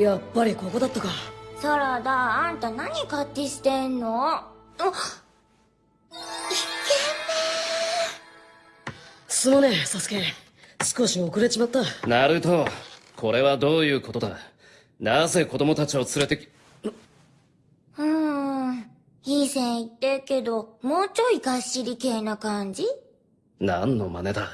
やっぱりここだったか。サラダあんた何勝手してんの？あすまねえサスケ。少し遅れちまった。ナルトこれはどういうことだ？なぜ子供たちを連れてきうんいい線いってけどもうちょいがっしり系な感じ？何の真似だ？